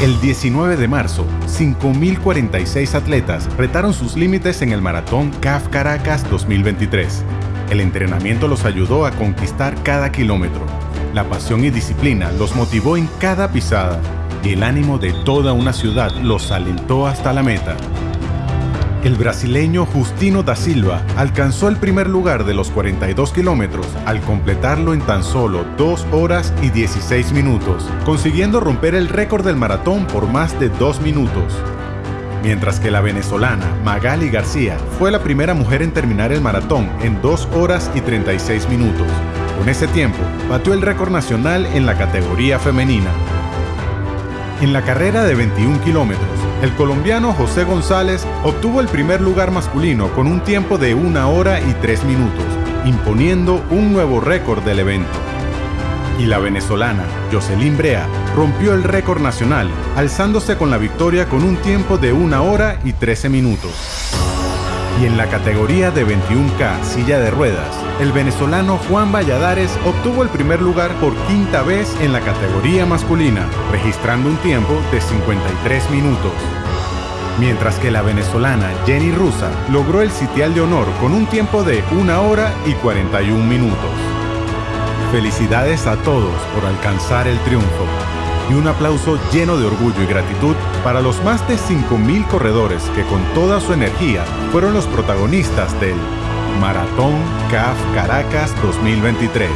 El 19 de marzo, 5.046 atletas retaron sus límites en el maratón CAF Caracas 2023. El entrenamiento los ayudó a conquistar cada kilómetro. La pasión y disciplina los motivó en cada pisada y el ánimo de toda una ciudad los alentó hasta la meta. El brasileño Justino da Silva alcanzó el primer lugar de los 42 kilómetros al completarlo en tan solo 2 horas y 16 minutos, consiguiendo romper el récord del maratón por más de 2 minutos. Mientras que la venezolana Magali García fue la primera mujer en terminar el maratón en 2 horas y 36 minutos. Con ese tiempo, batió el récord nacional en la categoría femenina. En la carrera de 21 kilómetros, el colombiano José González obtuvo el primer lugar masculino con un tiempo de 1 hora y 3 minutos, imponiendo un nuevo récord del evento. Y la venezolana Jocelyn Brea rompió el récord nacional, alzándose con la victoria con un tiempo de 1 hora y 13 minutos. Y en la categoría de 21K silla de ruedas, el venezolano Juan Valladares obtuvo el primer lugar por quinta vez en la categoría masculina, registrando un tiempo de 53 minutos. Mientras que la venezolana Jenny Rusa logró el sitial de honor con un tiempo de 1 hora y 41 minutos. Felicidades a todos por alcanzar el triunfo y un aplauso lleno de orgullo y gratitud para los más de 5.000 corredores que con toda su energía fueron los protagonistas del Maratón CAF Caracas 2023.